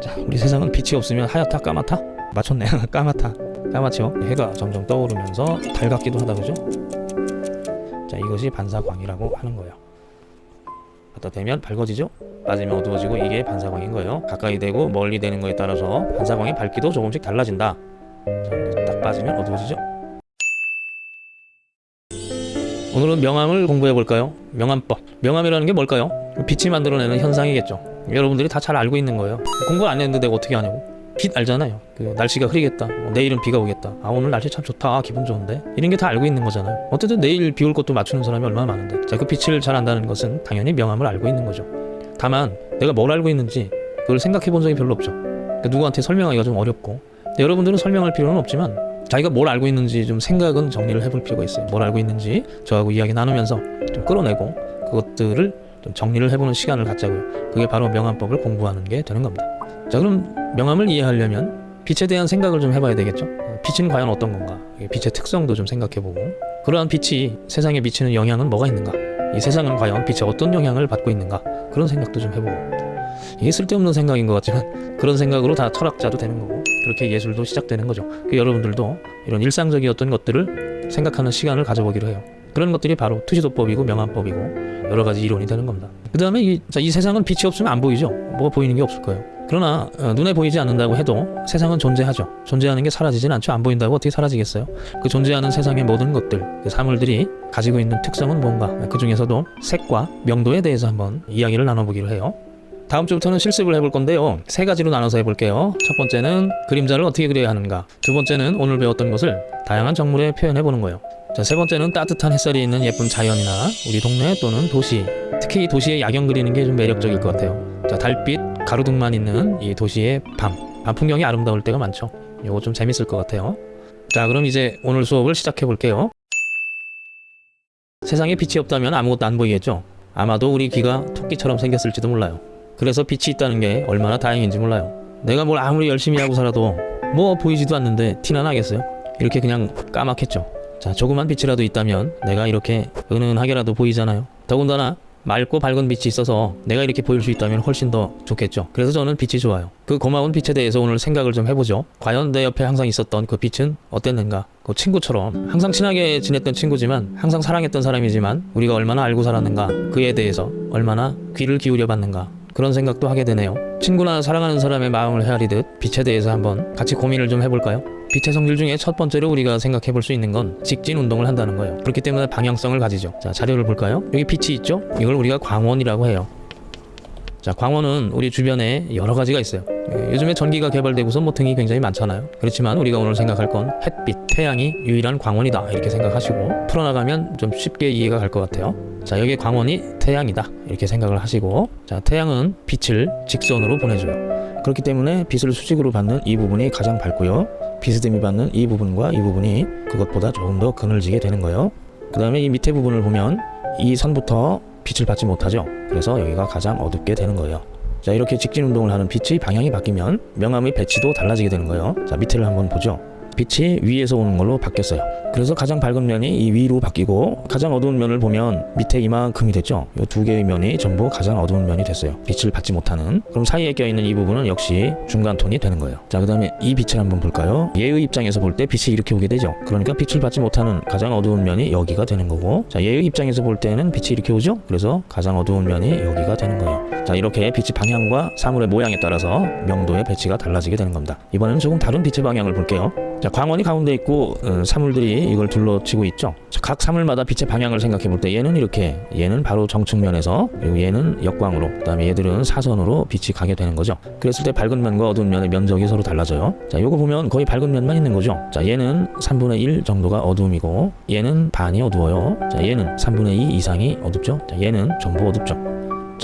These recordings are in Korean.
자, 우리 세상은 빛이 없으면 하얗다 까맣다? 맞췄네. 까맣다. 까맣죠? 해가 점점 떠오르면서 달 같기도 하다 그죠? 자, 이것이 반사광이라고 하는 거예요. 갖다 대면 밝아지죠? 빠지면 어두워지고 이게 반사광인 거예요. 가까이 되고 멀리 되는 거에 따라서 반사광의 밝기도 조금씩 달라진다. 자, 딱 빠지면 어두워지죠? 오늘은 명암을 공부해 볼까요? 명암법. 명암이라는 게 뭘까요? 빛이 만들어내는 현상이겠죠. 여러분들이 다 잘 알고 있는 거예요. 공부 안 했는데 내가 어떻게 하냐고. 빛 알잖아요. 그 날씨가 흐리겠다. 뭐 내일은 비가 오겠다. 아 오늘 날씨 참 좋다. 아, 기분 좋은데. 이런 게 다 알고 있는 거잖아요. 어쨌든 내일 비 올 것도 맞추는 사람이 얼마나 많은데. 자, 그 빛을 잘 안다는 것은 당연히 명암을 알고 있는 거죠. 다만 내가 뭘 알고 있는지 그걸 생각해 본 적이 별로 없죠. 그러니까 누구한테 설명하기가 좀 어렵고. 여러분들은 설명할 필요는 없지만 자기가 뭘 알고 있는지 좀 생각은 정리를 해볼 필요가 있어요. 뭘 알고 있는지 저하고 이야기 나누면서 좀 끌어내고 그것들을 좀 정리를 해보는 시간을 갖자고요. 그게 바로 명암법을 공부하는 게 되는 겁니다. 자 그럼 명암을 이해하려면 빛에 대한 생각을 좀 해봐야 되겠죠. 빛은 과연 어떤 건가? 빛의 특성도 좀 생각해보고 그러한 빛이 세상에 미치는 영향은 뭐가 있는가? 이 세상은 과연 빛에 어떤 영향을 받고 있는가? 그런 생각도 좀 해보고 이게 쓸데없는 생각인 것 같지만 그런 생각으로 다 철학자도 되는 거고 그렇게 예술도 시작되는 거죠. 그 여러분들도 이런 일상적이었던 것들을 생각하는 시간을 가져보기로 해요. 그런 것들이 바로 투시도법이고 명암법이고 여러 가지 이론이 되는 겁니다. 그 다음에 이, 자, 이 세상은 빛이 없으면 안 보이죠. 뭐가 보이는 게 없을 거예요. 그러나 어, 눈에 보이지 않는다고 해도 세상은 존재하죠. 존재하는 게 사라지진 않죠. 안 보인다고 어떻게 사라지겠어요? 그 존재하는 세상의 모든 것들, 그 사물들이 가지고 있는 특성은 뭔가? 그 중에서도 색과 명도에 대해서 한번 이야기를 나눠보기로 해요. 다음 주부터는 실습을 해볼 건데요. 세 가지로 나눠서 해볼게요. 첫 번째는 그림자를 어떻게 그려야 하는가. 두 번째는 오늘 배웠던 것을 다양한 정물에 표현해보는 거예요. 자, 세 번째는 따뜻한 햇살이 있는 예쁜 자연이나 우리 동네 또는 도시. 특히 도시의 야경 그리는 게 좀 매력적일 것 같아요. 자, 달빛, 가로등만 있는 이 도시의 밤. 밤 풍경이 아름다울 때가 많죠. 이거 좀 재밌을 것 같아요. 자, 그럼 이제 오늘 수업을 시작해 볼게요. 세상에 빛이 없다면 아무것도 안 보이겠죠? 아마도 우리 귀가 토끼처럼 생겼을지도 몰라요. 그래서 빛이 있다는 게 얼마나 다행인지 몰라요. 내가 뭘 아무리 열심히 하고 살아도 뭐 보이지도 않는데 티나 나겠어요? 이렇게 그냥 까맣겠죠. 자, 조그만 빛이라도 있다면 내가 이렇게 은은하게라도 보이잖아요. 더군다나 맑고 밝은 빛이 있어서 내가 이렇게 보일 수 있다면 훨씬 더 좋겠죠. 그래서 저는 빛이 좋아요. 그 고마운 빛에 대해서 오늘 생각을 좀 해보죠. 과연 내 옆에 항상 있었던 그 빛은 어땠는가? 그 친구처럼 항상 친하게 지냈던 친구지만 항상 사랑했던 사람이지만 우리가 얼마나 알고 살았는가? 그에 대해서 얼마나 귀를 기울여 봤는가? 그런 생각도 하게 되네요. 친구나 사랑하는 사람의 마음을 헤아리듯 빛에 대해서 한번 같이 고민을 좀 해볼까요? 빛의 성질 중에 첫 번째로 우리가 생각해 볼 수 있는 건 직진 운동을 한다는 거예요. 그렇기 때문에 방향성을 가지죠. 자, 자료를 볼까요? 여기 빛이 있죠? 이걸 우리가 광원이라고 해요. 자, 광원은 우리 주변에 여러 가지가 있어요. 예, 요즘에 전기가 개발되고서 뭐 등이 굉장히 많잖아요. 그렇지만 우리가 오늘 생각할 건 햇빛, 태양이 유일한 광원이다 이렇게 생각하시고 풀어나가면 좀 쉽게 이해가 갈 것 같아요. 자, 여기 광원이 태양이다 이렇게 생각을 하시고 자, 태양은 빛을 직선으로 보내줘요. 그렇기 때문에 빛을 수직으로 받는 이 부분이 가장 밝고요. 비스듬히 받는 이 부분과 이 부분이 그것보다 조금 더 그늘지게 되는 거예요. 그 다음에 이 밑에 부분을 보면 이 선부터 빛을 받지 못하죠. 그래서 여기가 가장 어둡게 되는 거예요. 자 이렇게 직진 운동을 하는 빛의 방향이 바뀌면 명암의 배치도 달라지게 되는 거예요. 자 밑에를 한번 보죠. 빛이 위에서 오는 걸로 바뀌었어요. 그래서 가장 밝은 면이 이 위로 바뀌고 가장 어두운 면을 보면 밑에 이만큼이 됐죠. 이 두 개의 면이 전부 가장 어두운 면이 됐어요. 빛을 받지 못하는. 그럼 사이에 껴있는 이 부분은 역시 중간 톤이 되는 거예요. 자, 그 다음에 이 빛을 한번 볼까요? 얘의 입장에서 볼 때 빛이 이렇게 오게 되죠. 그러니까 빛을 받지 못하는 가장 어두운 면이 여기가 되는 거고 자, 얘의 입장에서 볼 때는 빛이 이렇게 오죠. 그래서 가장 어두운 면이 여기가 되는 거예요. 자, 이렇게 빛의 방향과 사물의 모양에 따라서 명도의 배치가 달라지게 되는 겁니다. 이번에는 조금 다른 빛의 방향을 볼게요. 자, 광원이 가운데 있고 어, 사물들이 이걸 둘러치고 있죠. 자, 각 사물마다 빛의 방향을 생각해 볼 때 얘는 이렇게, 얘는 바로 정측면에서 그리고 얘는 역광으로, 그 다음에 얘들은 사선으로 빛이 가게 되는 거죠. 그랬을 때 밝은 면과 어두운 면의 면적이 서로 달라져요. 자, 요거 보면 거의 밝은 면만 있는 거죠. 자, 얘는 3분의 1 정도가 어두움이고 얘는 반이 어두워요. 자, 얘는 3분의 2 이상이 어둡죠. 자, 얘는 전부 어둡죠.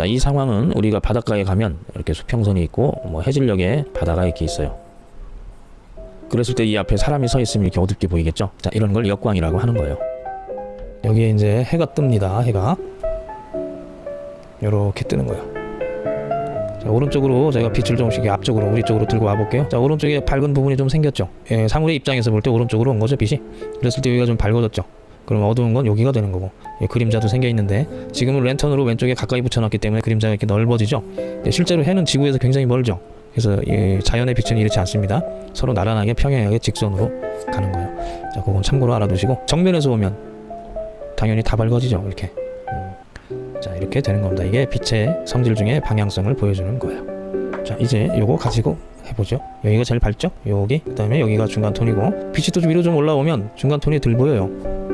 자, 이 상황은 우리가 바닷가에 가면 이렇게 수평선이 있고 뭐 해질녘에 바다가 이렇게 있어요. 그랬을 때 이 앞에 사람이 서 있으면 이렇게 어둡게 보이겠죠? 자, 이런 걸 역광이라고 하는 거예요. 여기에 이제 해가 뜹니다. 해가 이렇게 뜨는 거예요. 자, 오른쪽으로 제가 빛을 조금씩 앞쪽으로 우리 쪽으로 들고 와볼게요. 자, 오른쪽에 밝은 부분이 좀 생겼죠. 예, 사물의 입장에서 볼 때 오른쪽으로 온 거죠, 빛이. 그랬을 때 여기가 좀 밝아졌죠. 그럼 어두운 건 여기가 되는 거고 예, 그림자도 생겨 있는데 지금은 랜턴으로 왼쪽에 가까이 붙여놨기 때문에 그림자가 이렇게 넓어지죠. 예, 실제로 해는 지구에서 굉장히 멀죠. 그래서 이 자연의 빛은 이렇지 않습니다. 서로 나란하게 평행하게 직선으로 가는 거예요. 자, 그건 참고로 알아두시고 정면에서 오면 당연히 다 밝아지죠. 이렇게. 음. 자, 이렇게 되는 겁니다. 이게 빛의 성질 중에 방향성을 보여주는 거예요. 자, 이제 요거 가지고 해보죠. 여기가 제일 밝죠? 여기. 그 다음에 여기가 중간 톤이고 빛이 또 위로 좀 올라오면 중간 톤이 덜 보여요.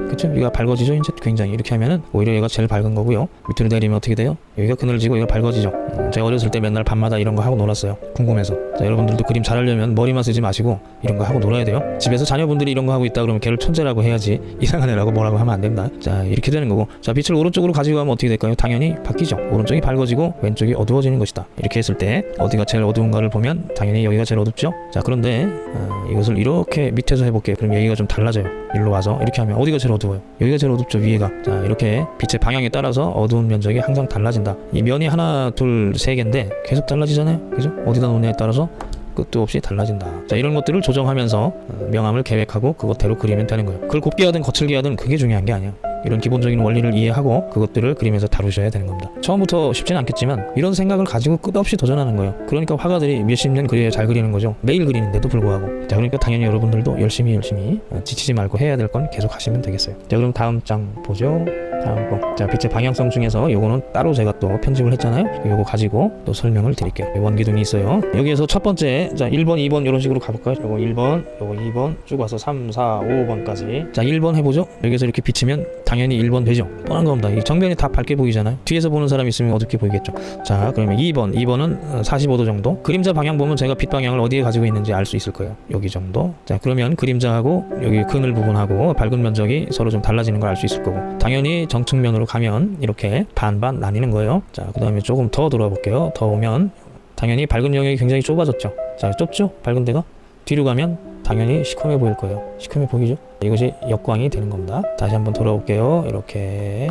그쵸? 여기가 밝아지죠? 이제 굉장히 이렇게 하면은 오히려 얘가 제일 밝은 거고요. 밑으로 내리면 어떻게 돼요? 여기가 그늘지고 여기가 밝아지죠. 음, 제가 어렸을 때 맨날 밤마다 이런 거 하고 놀았어요. 궁금해서. 자, 여러분들도 그림 잘하려면 머리만 쓰지 마시고 이런 거 하고 놀아야 돼요. 집에서 자녀분들이 이런 거 하고 있다 그러면 걔를 천재라고 해야지 이상한 애라고 뭐라고 하면 안 된다. 자, 이렇게 되는 거고. 자, 빛을 오른쪽으로 가지고 가면 어떻게 될까요? 당연히 바뀌죠. 오른쪽이 밝아지고 왼쪽이 어두워지는 것이다. 이렇게 했을 때 어디가 제일 어두운가를 보면 당연히 여기가 제일 어둡 죠. 자, 그런데 어, 이것을 이렇게 밑에서 해볼게요. 그럼 여기가 좀 달라져요. 일로 와서 이렇게 하면 어디가 제일 어두워요? 여기가 제일 어둡죠. 위에가. 자, 이렇게 빛의 방향에 따라서 어두운 면적이 항상 달라진다. 이 면이 하나, 둘, 세 개인데 계속 달라지잖아요. 그죠? 어디다 놓느냐에 따라서 끝도 없이 달라진다. 자, 이런 것들을 조정하면서 어, 명암을 계획하고 그것대로 그리면 되는 거예요. 그걸 곱게 하든 거칠게 하든 그게 중요한 게 아니에요. 이런 기본적인 원리를 이해하고 그것들을 그림에서 다루셔야 되는 겁니다. 처음부터 쉽지는 않겠지만 이런 생각을 가지고 끝없이 도전하는 거예요. 그러니까 화가들이 몇십 년 그려야 잘 그리는 거죠. 매일 그리는데도 불구하고. 자, 그러니까 당연히 여러분들도 열심히 열심히 어, 지치지 말고 해야 될 건 계속 하시면 되겠어요. 자, 그럼 다음 장 보죠. 다음 거. 자, 빛의 방향성 중에서 요거는 따로 제가 또 편집을 했잖아요. 요거 가지고 또 설명을 드릴게요. 원기둥이 있어요. 여기에서 첫 번째, 자, 1번, 2번 이런 식으로 가볼까요? 요거 1번, 요거 2번, 쭉 와서 3, 4, 5번까지. 자, 1번 해보죠. 여기서 이렇게 비치면 당연히 1번 되죠. 뻔한 겁니다. 이 정면이 다 밝게 보이잖아요. 뒤에서 보는 사람 있으면 어둡게 보이겠죠. 자, 그러면 2번, 2번은 45도 정도. 그림자 방향 보면 제가 빛 방향을 어디에 가지고 있는지 알 수 있을 거예요. 여기 정도. 자, 그러면 그림자하고 여기 그늘 부분하고 밝은 면적이 서로 좀 달라지는 걸 알 수 있을 거고. 당연히 정측면으로 가면 이렇게 반반 나뉘는 거예요. 자, 그 다음에 조금 더 돌아 볼게요. 더 오면 당연히 밝은 영역이 굉장히 좁아졌죠. 자, 좁죠? 밝은 데가 뒤로 가면 당연히 시커매 보일 거예요. 시커매 보이죠? 이것이 역광이 되는 겁니다. 다시 한번 돌아올게요. 이렇게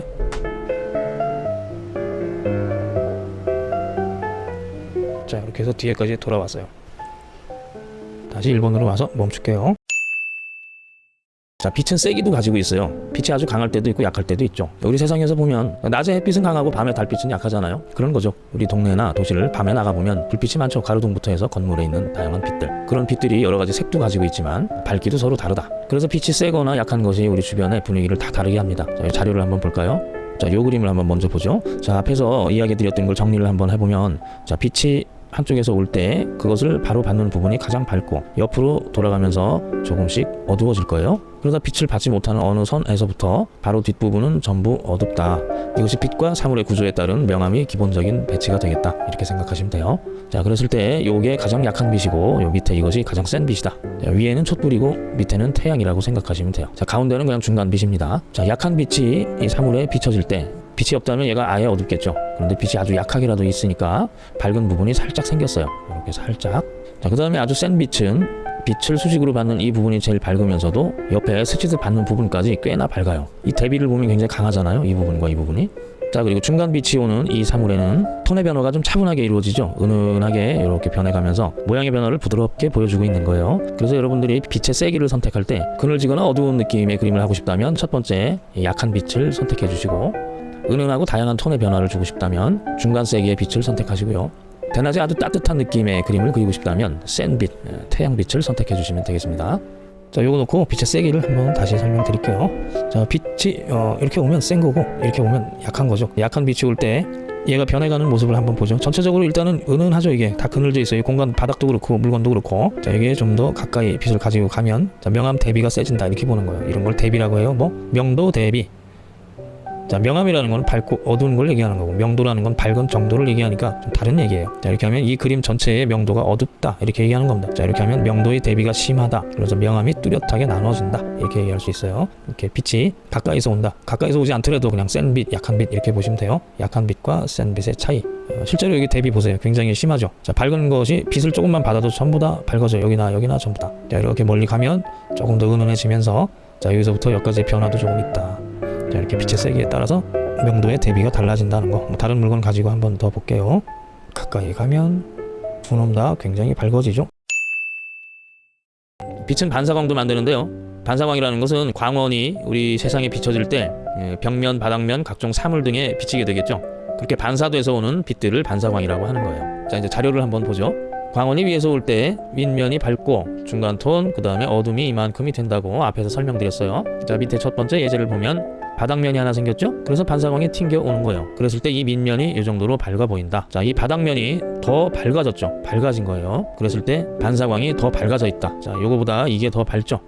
자 이렇게 해서 뒤에까지 돌아왔어요. 다시 1번으로 와서 멈출게요. 자 빛은 세기도 가지고 있어요. 빛이 아주 강할 때도 있고 약할 때도 있죠. 우리 세상에서 보면 낮에 햇빛은 강하고 밤에 달빛은 약하잖아요. 그런 거죠. 우리 동네나 도시를 밤에 나가 보면 불빛이 많죠. 가로등부터 해서 건물에 있는 다양한 빛들. 그런 빛들이 여러 가지 색도 가지고 있지만 밝기도 서로 다르다. 그래서 빛이 세거나 약한 것이 우리 주변의 분위기를 다 다르게 합니다. 자, 이 자료를 한번 볼까요? 자, 요 그림을 한번 먼저 보죠. 자, 앞에서 이야기 드렸던 걸 정리를 한번 해보면, 자, 빛이 한쪽에서 올 때 그것을 바로 받는 부분이 가장 밝고 옆으로 돌아가면서 조금씩 어두워질 거예요. 그러다 빛을 받지 못하는 어느 선에서부터 바로 뒷부분은 전부 어둡다. 이것이 빛과 사물의 구조에 따른 명암이 기본적인 배치가 되겠다. 이렇게 생각하시면 돼요. 자, 그랬을 때 요게 가장 약한 빛이고 요 밑에 이것이 가장 센 빛이다. 자, 위에는 촛불이고 밑에는 태양이라고 생각하시면 돼요. 자, 가운데는 그냥 중간 빛입니다. 자, 약한 빛이 이 사물에 비춰질 때 빛이 없다면 얘가 아예 어둡겠죠. 그런데 빛이 아주 약하게라도 있으니까 밝은 부분이 살짝 생겼어요. 이렇게 살짝. 자, 그 다음에 아주 센 빛은 빛을 수직으로 받는 이 부분이 제일 밝으면서도 옆에 스치듯 받는 부분까지 꽤나 밝아요. 이 대비를 보면 굉장히 강하잖아요. 이 부분과 이 부분이. 자 그리고 중간 빛이 오는 이 사물에는 톤의 변화가 좀 차분하게 이루어지죠 은은하게 이렇게 변해가면서 모양의 변화를 부드럽게 보여주고 있는 거예요 그래서 여러분들이 빛의 세기를 선택할 때 그늘지거나 어두운 느낌의 그림을 하고 싶다면 첫 번째 이 약한 빛을 선택해 주시고 은은하고 다양한 톤의 변화를 주고 싶다면 중간 세기의 빛을 선택하시고요 대낮에 아주 따뜻한 느낌의 그림을 그리고 싶다면 센 빛, 태양빛을 선택해 주시면 되겠습니다 자, 요거 놓고 빛의 세기를 한번 다시 설명드릴게요. 자, 빛이 어, 이렇게 오면 센 거고 이렇게 오면 약한 거죠. 약한 빛이 올 때 얘가 변해가는 모습을 한번 보죠. 전체적으로 일단은 은은하죠. 이게 다 그늘져 있어요. 이 공간 바닥도 그렇고 물건도 그렇고. 자, 여기에 좀더 가까이 빛을 가지고 가면 자, 명암 대비가 세진다 이렇게 보는 거예요. 이런 걸 대비라고 해요. 뭐 명도 대비. 자, 명암이라는 건 밝고 어두운 걸 얘기하는 거고 명도라는 건 밝은 정도를 얘기하니까 좀 다른 얘기예요. 자, 이렇게 하면 이 그림 전체의 명도가 어둡다 이렇게 얘기하는 겁니다. 자, 이렇게 하면 명도의 대비가 심하다. 그래서 명암이 뚜렷하게 나눠진다 이렇게 얘기할 수 있어요. 이렇게 빛이 가까이서 온다. 가까이서 오지 않더라도 그냥 센 빛, 약한 빛 이렇게 보시면 돼요. 약한 빛과 센 빛의 차이. 어, 실제로 여기 대비 보세요. 굉장히 심하죠. 자, 밝은 것이 빛을 조금만 받아도 전부 다 밝아져. 여기나 여기나 전부 다. 자, 이렇게 멀리 가면 조금 더 은은해지면서 자, 여기서부터 여기까지의 변화도 조금 있다. 자, 이렇게 빛의 세기에 따라서 명도의 대비가 달라진다는 거. 뭐 다른 물건 가지고 한 번 더 볼게요. 가까이 가면 두놈 다 굉장히 밝아지죠. 빛은 반사광도 만드는데요. 반사광이라는 것은 광원이 우리 세상에 비춰질 때 예, 벽면, 바닥면, 각종 사물 등에 비치게 되겠죠. 그렇게 반사돼서 오는 빛들을 반사광이라고 하는 거예요. 자, 이제 자료를 한번 보죠. 광원이 위에서 올 때 윗면이 밝고 중간 톤 그 다음에 어둠이 이만큼이 된다고 앞에서 설명드렸어요 자 밑에 첫 번째 예제를 보면 바닥면이 하나 생겼죠? 그래서 반사광이 튕겨 오는 거예요. 그랬을 때 이 밑면이 이 정도로 밝아 보인다. 자 이 바닥면이 더 밝아졌죠. 밝아진 거예요. 그랬을 때 반사광이 더 밝아져 있다. 자 요거보다 이게 더 밝죠?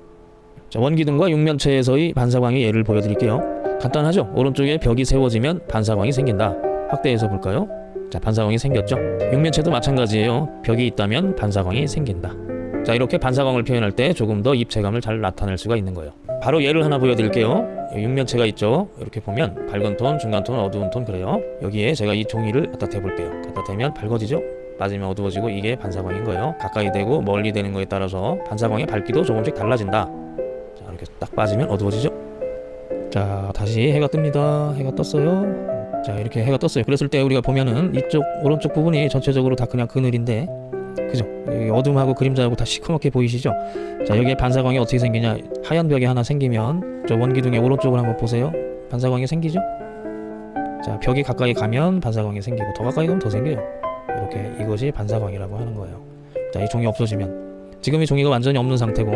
자 원기둥과 육면체에서의 반사광의 예를 보여드릴게요. 간단하죠? 오른쪽에 벽이 세워지면 반사광이 생긴다. 확대해서 볼까요? 자 반사광이 생겼죠? 육면체도 마찬가지예요. 벽이 있다면 반사광이 생긴다. 자 이렇게 반사광을 표현할 때 조금 더 입체감을 잘 나타낼 수가 있는 거예요 바로 예를 하나 보여드릴게요. 육면체가 있죠? 이렇게 보면 밝은 톤 중간 톤 어두운 톤 그래요. 여기에 제가 이 종이를 갖다 대볼게요. 갖다 대면 밝아지죠? 맞으면 어두워지고 이게 반사광인 거예요. 가까이 되고 멀리 되는 거에 따라서 반사광의 밝기도 조금씩 달라진다. 자 이렇게 딱 빠지면 어두워지죠? 자 다시 해가 뜹니다. 해가 떴어요. 자 이렇게 해가 떴어요. 그랬을 때 우리가 보면은 이쪽 오른쪽 부분이 전체적으로 다 그냥 그늘인데 그죠? 어둠하고 그림자하고 다 시커멓게 보이시죠? 자 여기에 반사광이 어떻게 생기냐? 하얀 벽이 하나 생기면 저 원기둥의 오른쪽을 한번 보세요. 반사광이 생기죠? 자 벽이 가까이 가면 반사광이 생기고 더 가까이 가면 더 생겨요. 이렇게 이것이 반사광이라고 하는 거예요. 자 이 종이 없어지면. 지금 이 종이가 완전히 없는 상태고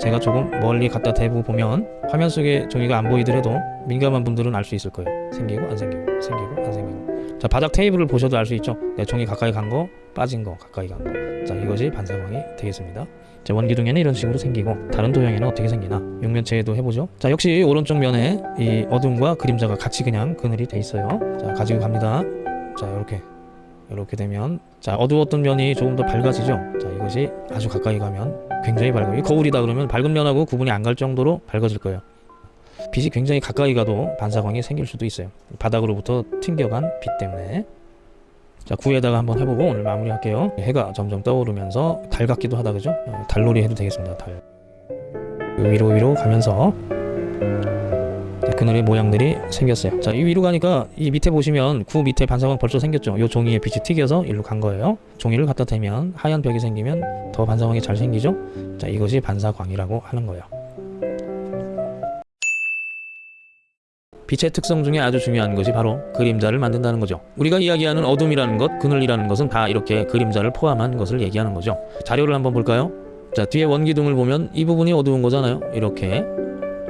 제가 조금 멀리 갖다 대고 보면 화면 속에 종이가 안 보이더라도 민감한 분들은 알 수 있을 거예요. 생기고 안 생기고 생기고 안 생기고. 자 바닥 테이블을 보셔도 알 수 있죠? 내 종이 가까이 간거 빠진 거 가까이 간 거 자 이것이 반사광이 되겠습니다. 자 원기둥에는 이런 식으로 생기고 다른 도형에는 어떻게 생기나. 육면체에도 해보죠. 자 역시 오른쪽 면에 이 어둠과 그림자가 같이 그냥 그늘이 돼 있어요. 자 가지고 갑니다. 자 이렇게. 이렇게 되면 자 어두웠던 면이 조금 더 밝아지죠? 자 이것이 아주 가까이 가면 굉장히 밝아요. 이 거울이다 그러면 밝은 면하고 구분이 안 갈 정도로 밝아질 거예요. 빛이 굉장히 가까이 가도 반사광이 생길 수도 있어요. 바닥으로부터 튕겨간 빛 때문에 자 구에다가 한번 해보고 오늘 마무리할게요. 해가 점점 떠오르면서 달 같기도 하다 그죠? 어, 달놀이 해도 되겠습니다 달. 위로 위로 가면서 자, 그늘의 모양들이 생겼어요. 자이 위로 가니까 이 밑에 보시면 구 밑에 반사광 벌써 생겼죠? 요 종이에 빛이 튀겨서 일로 간 거예요. 종이를 갖다 대면 하얀 벽이 생기면 더 반사광이 잘 생기죠? 자 이것이 반사광이라고 하는 거예요 빛의 특성 중에 아주 중요한 것이 바로 그림자를 만든다는 거죠. 우리가 이야기하는 어둠이라는 것, 그늘이라는 것은 다 이렇게 그림자를 포함한 것을 얘기하는 거죠. 자료를 한번 볼까요? 자, 뒤에 원기둥을 보면 이 부분이 어두운 거잖아요. 이렇게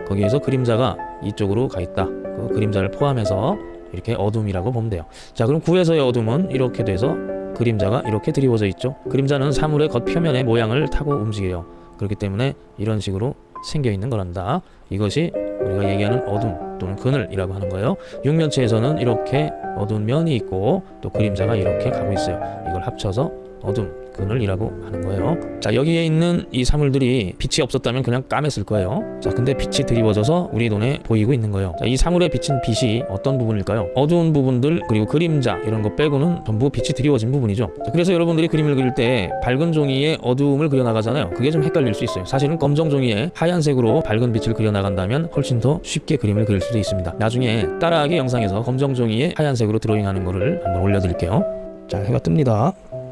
거기에서 그림자가 이쪽으로 가 있다. 그 그림자를 포함해서 이렇게 어둠이라고 보면 돼요. 자, 그럼 구에서의 어둠은 이렇게 돼서 그림자가 이렇게 드리워져 있죠. 그림자는 사물의 겉표면의 모양을 타고 움직여요. 그렇기 때문에 이런 식으로 생겨 있는 거란다. 이것이 우리가 얘기하는 어둠 또는 그늘이라고 하는 거예요. 육면체에서는 이렇게 어두운 면이 있고 또 그림자가 이렇게 가고 있어요. 이걸 합쳐서 어둠, 그늘이라고 하는 거예요. 자 여기에 있는 이 사물들이 빛이 없었다면 그냥 까맸을 거예요. 자 근데 빛이 드리워져서 우리 눈에 보이고 있는 거예요. 자, 이 사물에 비친 빛이 어떤 부분일까요? 어두운 부분들 그리고 그림자 이런 거 빼고는 전부 빛이 드리워진 부분이죠. 자, 그래서 여러분들이 그림을 그릴 때 밝은 종이에 어두움을 그려 나가잖아요. 그게 좀 헷갈릴 수 있어요. 사실은 검정 종이에 하얀색으로 밝은 빛을 그려 나간다면 훨씬 더 쉽게 그림을 그릴 수도 있습니다. 나중에 따라하기 영상에서 검정 종이에 하얀색으로 드로잉하는 거를 한번 올려드릴게요. 자 해가 뜹니다.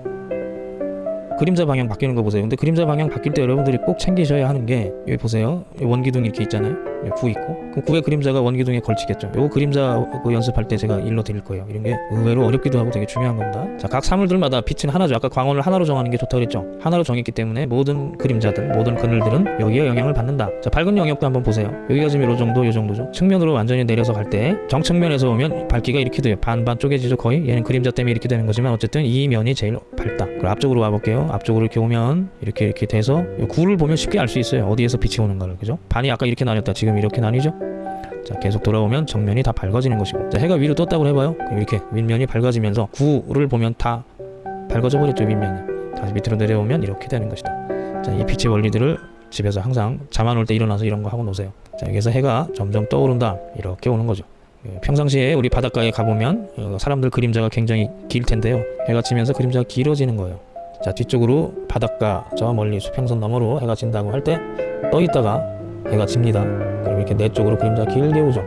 그림자 방향 바뀌는 거 보세요. 근데 그림자 방향 바뀔 때 여러분들이 꼭 챙기셔야 하는 게 여기 보세요. 원기둥 이렇게 있잖아요. 여기 구 있고 그럼 구의 그림자가 원기둥에 걸치겠죠. 요거 그림자 그 연습할 때 제가 일러 드릴 거예요. 이런 게 의외로 어렵기도 하고 되게 중요한 겁니다. 자, 각 사물들마다 빛은 하나죠. 아까 광원을 하나로 정하는 게 좋다고 그랬죠. 하나로 정했기 때문에 모든 그림자들, 모든 그늘들은 여기에 영향을 받는다. 자, 밝은 영역도 한번 보세요. 여기가 지금 요 정도, 요 정도죠. 측면으로 완전히 내려서 갈 때 정측면에서 오면 밝기가 이렇게 돼요. 반반 쪼개지죠. 거의 얘는 그림자 때문에 이렇게 되는 거지만 어쨌든 이 면이 제일 밝다. 그럼 앞쪽으로 와볼게요. 앞쪽으로 이렇게 오면 이렇게 이렇게 돼서 요 구를 보면 쉽게 알 수 있어요. 어디에서 빛이 오는가를 그죠? 반이 아까 이렇게 나뉘었다. 지금 이렇게 나뉘죠? 자 계속 돌아오면 정면이 다 밝아지는 것이고. 자 해가 위로 떴다고 해봐요. 이렇게 윗면이 밝아지면서 구를 보면 다 밝아져 버렸죠 윗면이. 다시 밑으로 내려오면 이렇게 되는 것이다. 자이 빛의 원리들을 집에서 항상 잠 안 올 때 일어나서 이런 거 하고 노세요. 자 여기서 해가 점점 떠오른다. 이렇게 오는 거죠. 예, 평상시에 우리 바닷가에 가보면 어, 사람들 그림자가 굉장히 길 텐데요. 해가 지면서 그림자가 길어지는 거예요. 자 뒤쪽으로 바닷가 저 멀리 수평선 너머로 해가 진다고 할 때 떠 있다가 해가 집니다. 그럼 이렇게 내 쪽으로 그림자가 길게 오죠.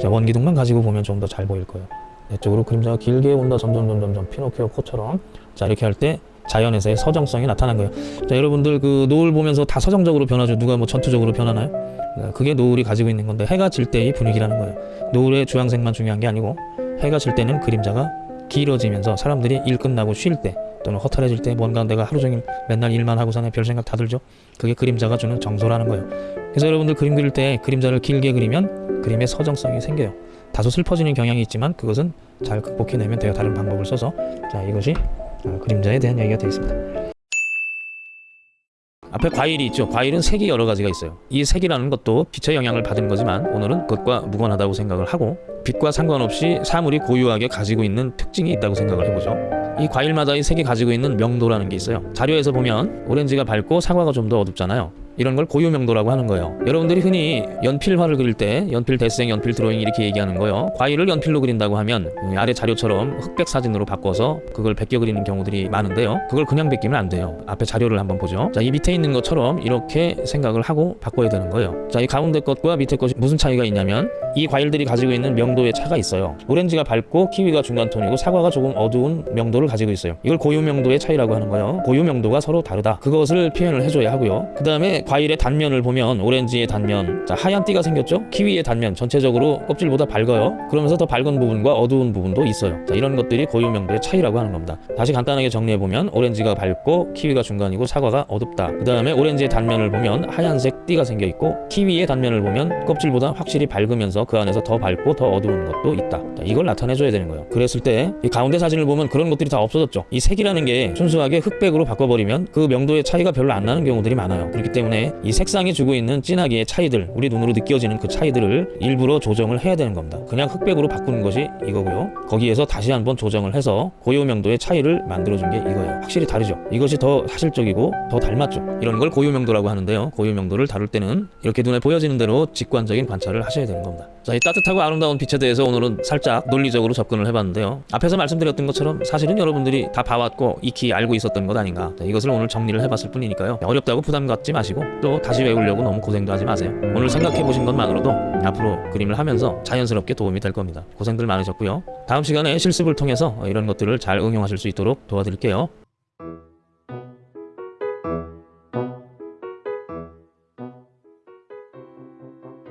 자 원기둥만 가지고 보면 좀 더 잘 보일 거예요. 내 쪽으로 그림자가 길게 온다 점점 점 점 점 피노키오 코처럼. 자 이렇게 할 때 자연에서의 서정성이 나타난 거예요. 자 여러분들 그 노을 보면서 다 서정적으로 변하죠? 누가 뭐 전투적으로 변하나요? 네, 그게 노을이 가지고 있는 건데 해가 질 때의 분위기라는 거예요. 노을의 주황색만 중요한 게 아니고 해가 질 때는 그림자가 길어지면서 사람들이 일 끝나고 쉴 때 또는 허탈해질 때 뭔가 내가 하루 종일 맨날 일만 하고 사네 별 생각 다 들죠. 그게 그림자가 주는 정서라는 거예요. 그래서 여러분들 그림 그릴 때 그림자를 길게 그리면 그림의 서정성이 생겨요. 다소 슬퍼지는 경향이 있지만 그것은 잘 극복해내면 돼요. 다른 방법을 써서 자 이것이 어, 그림자에 대한 얘기가 되겠습니다. 앞에 과일이 있죠. 과일은 색이 여러 가지가 있어요. 이 색이라는 것도 빛의 영향을 받은 거지만 오늘은 그것과 무관하다고 생각을 하고 빛과 상관없이 사물이 고유하게 가지고 있는 특징이 있다고 생각을 해보죠. 이 과일마다의 색이 가지고 있는 명도라는 게 있어요. 자료에서 보면 오렌지가 밝고 사과가 좀 더 어둡잖아요. 이런 걸 고유 명도라고 하는 거예요. 여러분들이 흔히 연필화를 그릴 때 연필 대생, 연필 드로잉 이렇게 얘기하는 거요. 과일을 연필로 그린다고 하면 음, 아래 자료처럼 흑백 사진으로 바꿔서 그걸 베껴 그리는 경우들이 많은데요. 그걸 그냥 베끼면 안 돼요. 앞에 자료를 한번 보죠. 자, 이 밑에 있는 것처럼 이렇게 생각을 하고 바꿔야 되는 거예요. 자, 이 가운데 것과 밑에 것이 무슨 차이가 있냐면 이 과일들이 가지고 있는 명도의 차가 있어요. 오렌지가 밝고 키위가 중간 톤이고 사과가 조금 어두운 명도를 가지고 있어요. 이걸 고유 명도의 차이라고 하는 거예요. 고유 명도가 서로 다르다. 그것을 표현을 해줘야 하고요. 그 다음에 과일의 단면을 보면 오렌지의 단면, 자, 하얀 띠가 생겼죠? 키위의 단면 전체적으로 껍질보다 밝아요. 그러면서 더 밝은 부분과 어두운 부분도 있어요. 자, 이런 것들이 고유 명도의 차이라고 하는 겁니다. 다시 간단하게 정리해 보면 오렌지가 밝고 키위가 중간이고 사과가 어둡다. 그 다음에 오렌지의 단면을 보면 하얀색 띠가 생겨 있고 키위의 단면을 보면 껍질보다 확실히 밝으면서 그 안에서 더 밝고 더 어두운 것도 있다. 자, 이걸 나타내줘야 되는 거예요. 그랬을 때 이 가운데 사진을 보면 그런 것들이 다 없어졌죠. 이 색이라는 게 순수하게 흑백으로 바꿔버리면 그 명도의 차이가 별로 안 나는 경우들이 많아요. 그렇기 때문 에 이 색상이 주고 있는 진하기의 차이들, 우리 눈으로 느껴지는 그 차이들을 일부러 조정을 해야 되는 겁니다. 그냥 흑백으로 바꾸는 것이 이거고요. 거기에서 다시 한번 조정을 해서 고유 명도의 차이를 만들어준 게 이거예요. 확실히 다르죠. 이것이 더 사실적이고 더 닮았죠. 이런 걸 고유 명도라고 하는데요. 고유 명도를 다룰 때는 이렇게 눈에 보여지는 대로 직관적인 관찰을 하셔야 되는 겁니다. 자, 이 따뜻하고 아름다운 빛에 대해서 오늘은 살짝 논리적으로 접근을 해봤는데요. 앞에서 말씀드렸던 것처럼 사실은 여러분들이 다 봐왔고 익히 알고 있었던 것 아닌가. 자, 이것을 오늘 정리를 해봤을 뿐이니까요. 어렵다고 부담 갖지 마시고 또 다시 외우려고 너무 고생도 하지 마세요. 오늘 생각해 보신 것만으로도 앞으로 그림을 하면서 자연스럽게 도움이 될 겁니다. 고생들 많으셨고요. 다음 시간에 실습을 통해서 이런 것들을 잘 응용하실 수 있도록 도와드릴게요.